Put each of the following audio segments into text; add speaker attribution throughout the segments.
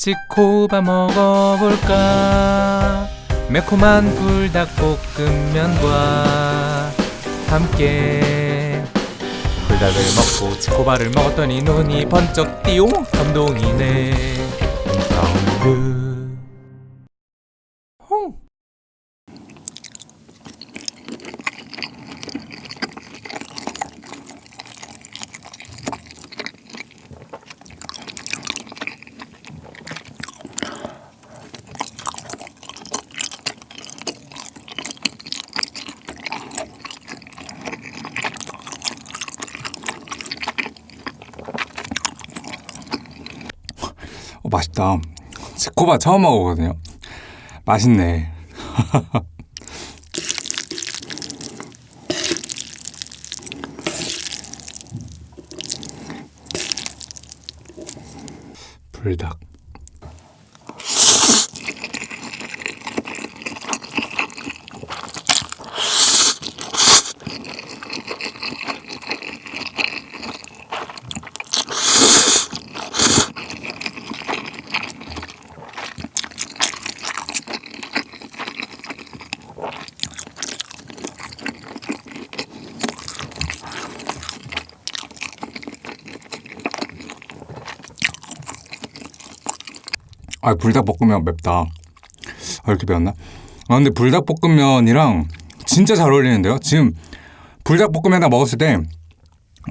Speaker 1: 지코바 먹어볼까? 매콤한 불닭볶음면과 함께 불닭을 먹고 지코바를 먹었더니 눈이 번쩍 띠용 감동이네. 사운드 홍
Speaker 2: 어, 맛있다. 지코바 처음 먹어보거든요. 맛있네. 불닭. 아 불닭볶음면 맵다. 아, 이렇게 매웠나? 아 근데 불닭볶음면이랑 진짜 잘 어울리는데요. 지금 불닭볶음면에다 먹었을 때,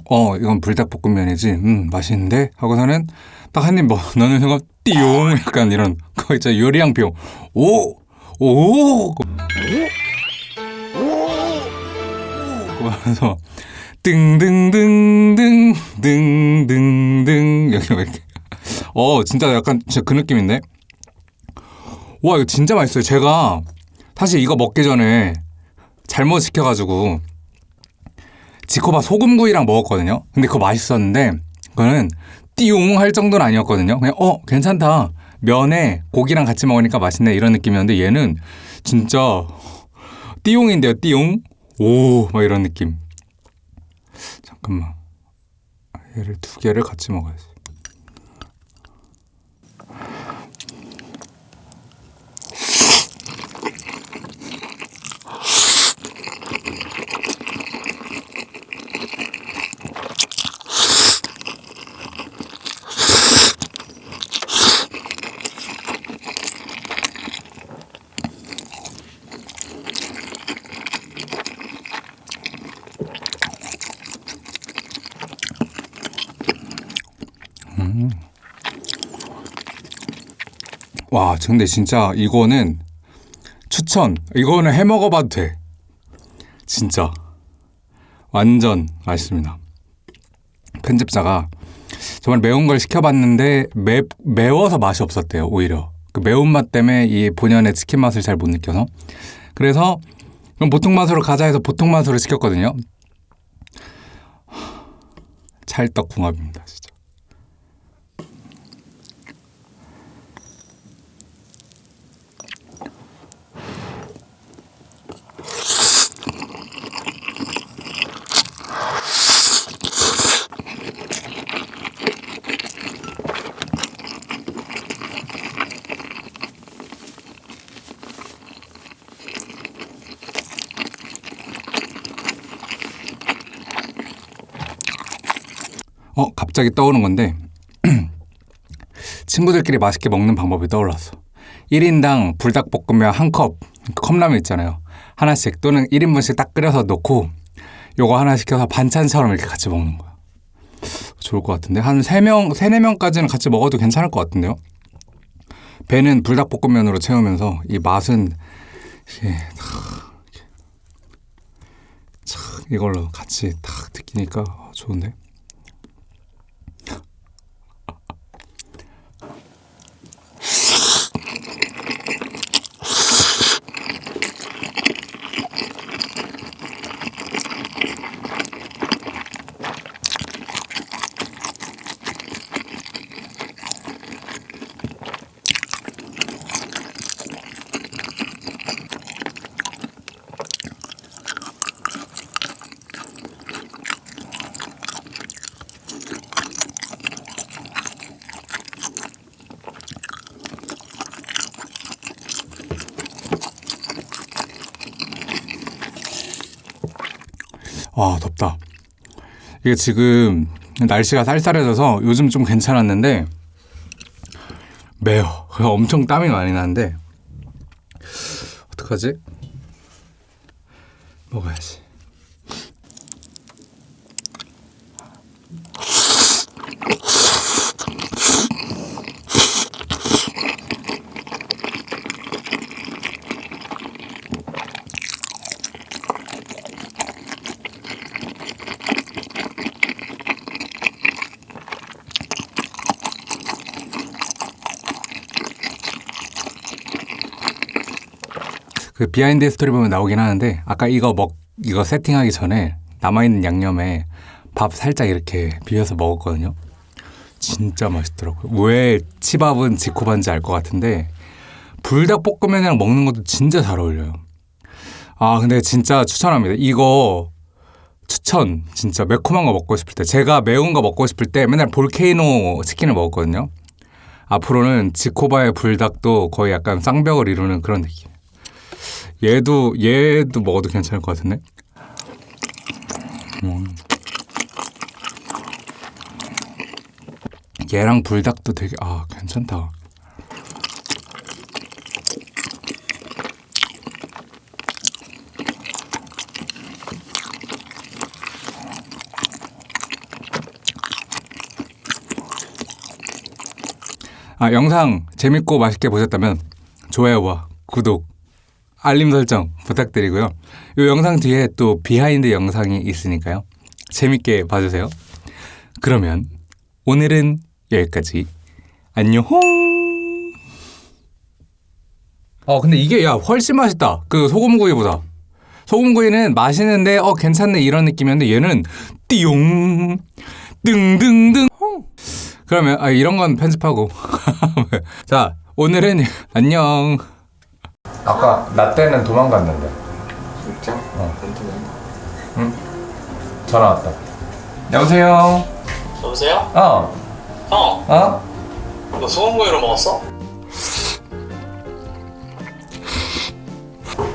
Speaker 2: 어 이건 불닭볶음면이지, 음 맛있는데 하고서는 딱 한 입 넣는 순간 띠용 약간 이런 거 있죠 요리양 표. 오, 오, 그러면서 등등등등 등등등 여기 왜 이렇게 어 진짜 약간 진짜 그 느낌 인데? 와 이거 진짜 맛있어요. 제가 사실 이거 먹기 전에 잘못 시켜가지고 지코바 소금구이랑 먹었거든요. 근데 그거 맛있었는데 그거는 띠용 할 정도는 아니었거든요. 그냥 어 괜찮다. 면에 고기랑 같이 먹으니까 맛있네. 이런 느낌이었는데 얘는 진짜 띠용인데요 띠용? 오 막 이런 느낌. 잠깐만. 얘를 두 개를 같이 먹어야지 와, 근데 진짜 이거는 추천. 이거는 해 먹어봐도 돼. 진짜. 완전 맛있습니다. 편집자가 정말 매운 걸 시켜봤는데 매, 매워서 맛이 없었대요, 오히려. 그 매운맛 때문에 이 본연의 치킨 맛을 잘 못 느껴서. 그래서 그럼 보통 맛으로 가자 해서 보통 맛으로 시켰거든요. 찰떡궁합입니다, 진짜. 어, 갑자기 떠오른 건데 친구들끼리 맛있게 먹는 방법이 떠올랐어. 1인당 불닭볶음면 한 컵, 컵라면 있잖아요. 하나씩 또는 1인분씩 딱 끓여서 넣고 요거 하나 시켜서 반찬처럼 이렇게 같이 먹는 거야. 좋을 것 같은데 한 3명, 3, 4명까지는 같이 먹어도 괜찮을 것 같은데요. 배는 불닭볶음면으로 채우면서 이 맛은 이게 탁 이걸로 같이 탁 느끼니까 좋은데. 와 덥다. 이게 지금 날씨가 쌀쌀해져서 요즘 좀 괜찮았는데 매워. 엄청 땀이 많이 나는데 어떡하지? 먹어야지. 그 behind 스토리 보면 나오긴 하는데 아까 이거 먹 이거 세팅하기 전에 남아 있는 양념에 밥 살짝 이렇게 비벼서 먹었거든요. 진짜 맛있더라고요. 왜 치밥은 지코바인지 알 것 같은데 불닭볶음면이랑 먹는 것도 진짜 잘 어울려요. 아 근데 진짜 추천합니다. 이거 추천 진짜 매콤한 거 먹고 싶을 때 제가 매운 거 먹고 싶을 때 맨날 Volcano 치킨을 먹었거든요. 앞으로는 지코바의 불닭도 거의 약간 쌍벽을 이루는 그런 느낌. 얘도 얘도 먹어도 괜찮을 것 같은데. 음. 얘랑 불닭도 되게 아 괜찮다. 아 영상 재밌고 맛있게 보셨다면 좋아요와 구독 알림 설정 부탁드리고요. 이 영상 뒤에 또 behind 영상이 있으니까요. 재밌게 봐주세요. 그러면 오늘은 여기까지. 안녕. 어 근데 이게 야 훨씬 맛있다. 그 소금구이보다. 소금구이는 맛있는데 어 괜찮네 이런 느낌이었는데 얘는 띠용 등등등. 그러면 아, 이런 건 편집하고. 자 오늘은 안녕. 아까 나 때는 도망갔는데
Speaker 3: 진짜?
Speaker 2: 어.
Speaker 3: 멘트는
Speaker 2: 전화 왔다. 여보세요.
Speaker 4: 여보세요?
Speaker 2: 어.
Speaker 4: 형,
Speaker 2: 어?
Speaker 4: 너 소금구이로 먹었어?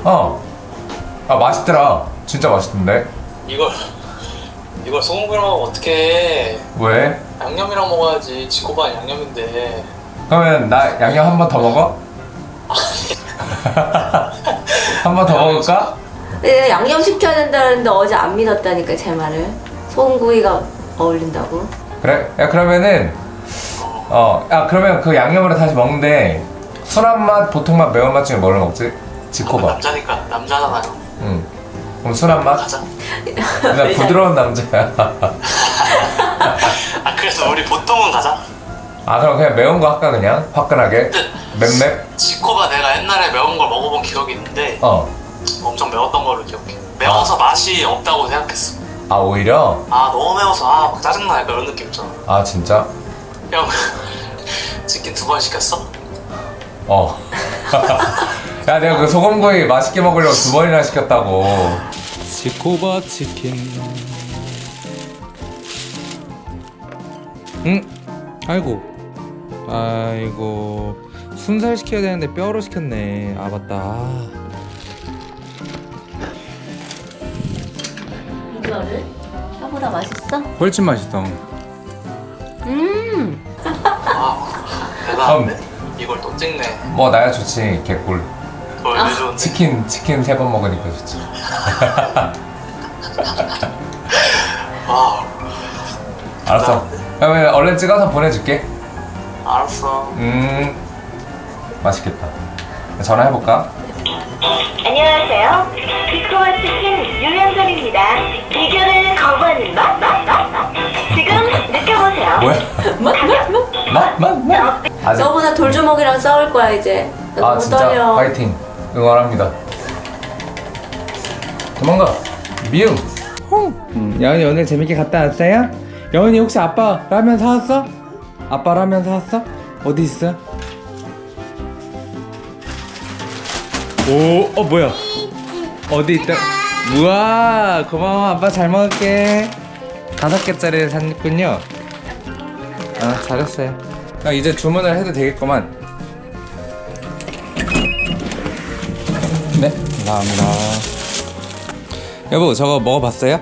Speaker 2: 어. 아 맛있더라. 진짜 맛있던데.
Speaker 4: 이걸 이걸 소금구이로 먹으면 어떡해
Speaker 2: 왜?
Speaker 4: 양념이랑 먹어야지 지코반 양념인데
Speaker 2: 그러면 나 양념 한 번 더 먹어? 한 번 더 먹을까?
Speaker 5: 네, 양념 시켜야 된다는데 어제 안 믿었다니까 제 말을 소금구이가 어울린다고
Speaker 2: 그래? 야 그러면은 어, 야 그러면 그 양념으로 다시 먹는데 순한 맛, 보통 맛, 매운 맛 중에 뭘 먹지? 지코바.
Speaker 4: 남자니까 남자잖아요
Speaker 2: 응. 그럼 순한 맛?
Speaker 4: 가자
Speaker 2: 나 부드러운 남자야.
Speaker 4: 아 그래서 우리 보통은 가자
Speaker 2: 아 그럼 그냥 매운 거 할까 그냥 화끈하게 맵맵.
Speaker 4: 지코 옛날에 매운 걸 먹어본 기억이 있는데
Speaker 2: 어.
Speaker 4: 엄청 매웠던 걸로 기억해 매워서 맛이 없다고 생각했어
Speaker 2: 아 오히려
Speaker 4: 아 너무 매워서 아 막 짜증나 약간 이런 느낌 있잖아
Speaker 2: 아 진짜
Speaker 4: 형 치킨 두 번 시켰어?
Speaker 2: 어. 야 내가 그 소금구이 맛있게 먹으려고 두 번이나 시켰다고.
Speaker 1: 지코바 치킨. 응? 아이고. 아이고. 순살 시켜야 되는데 뼈로 시켰네. 아 맞다. 아.
Speaker 5: 이거를 혀보다 맛있어?
Speaker 2: 훨씬 맛있어.
Speaker 4: 음아 대단한데? 이걸 또 찍네
Speaker 2: 뭐 나야 좋지 개꿀.
Speaker 4: 왜 좋은데?
Speaker 2: 치킨 치킨 세 번 먹으니까 좋지.
Speaker 4: 와
Speaker 2: 알았어. 그러면 얼른 찍어서 보내줄게.
Speaker 4: 알았어
Speaker 2: 음 맛있겠다. 전화해 볼까?
Speaker 6: 안녕하세요. 비코와 치킨 유연선입니다. 비교를 거부하는 맛? 맛? 맛? 맛? 지금 느껴보세요.
Speaker 2: 뭐야?
Speaker 5: 뭐? 뭐? 뭐?
Speaker 2: 맛맛맛 아직
Speaker 5: 너보다 돌주먹이랑 싸울 거야 이제
Speaker 2: 나아 진짜
Speaker 5: 떨려
Speaker 2: 파이팅 응원합니다. 도망가 미움.
Speaker 1: 음, 여은이 오늘 재밌게 갔다 왔어요? 여은이 혹시 아빠 라면 사왔어? 아빠 라면 사왔어? 어디 있어? 오, 어 뭐야? 어디 있다? 우와, 고마워. 아빠 잘 먹을게. 다섯 개짜리를 샀군요. 아, 잘했어요.
Speaker 2: 나 이제 주문을 해도 되겠구만.
Speaker 1: 네, 감사합니다. 여보, 저거 먹어봤어요?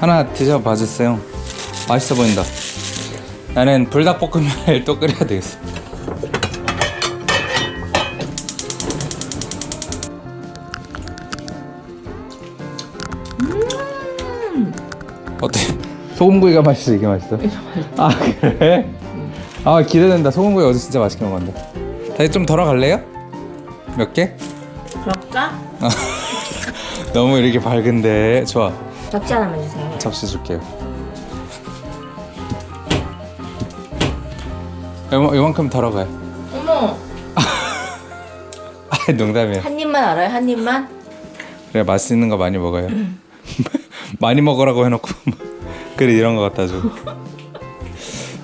Speaker 2: 하나 드셔봐 주세요. 맛있어 보인다. 나는 불닭볶음면을 또 끓여야 되겠어. 소금구이가 맛있어 이게 맛있어? 아 그래? 아 기대된다 소금구이 어제 진짜 맛있게 먹었는데 다시 좀 덜어 갈래요? 몇 개?
Speaker 1: 그럴까?
Speaker 2: 너무 이렇게 밝은데 좋아
Speaker 1: 접시 하나만 주세요.
Speaker 2: 접시 줄게요 요만, 요만큼 덜어가요
Speaker 1: 어머,
Speaker 2: 아 농담이야
Speaker 1: 한 입만 알아요? 한 입만?
Speaker 2: 그래 맛있는 거 많이 먹어요 많이 먹으라고 해놓고 그래 이런 거 갖다 줘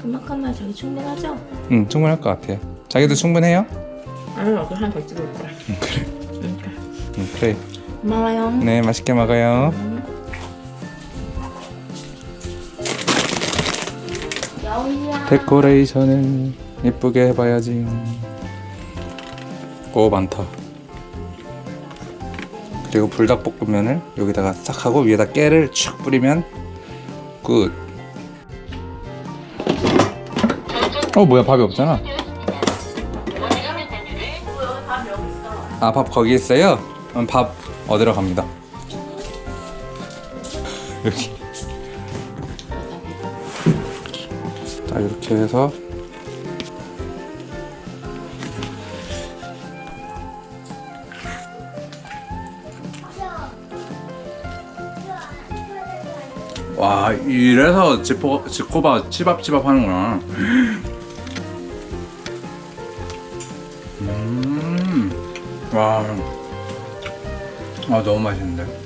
Speaker 1: 그만큼만 저기 충분하죠?
Speaker 2: 응, 충분할 것 같아요. 자기도 충분해요?
Speaker 1: 아니, 여기 하나 더 찍을 거야.
Speaker 2: 응, 그래.
Speaker 1: 고마워요.
Speaker 2: 네, 맛있게 먹어요.
Speaker 1: 야옹이야.
Speaker 2: 데코레이션을 예쁘게 해봐야지. 오, 많다. 그리고 불닭볶음면을 여기다가 싹 하고 위에다 깨를 쭉 뿌리면 good. 어, 뭐야, 밥이 없잖아. 아, 밥 거기 있어요? 그럼 밥 얻으러 갑니다. 여기. 자, 이렇게 해서 와 이래서 지포, 지코바 치밥치밥 하는구나 음. 음와 아, 너무 맛있는데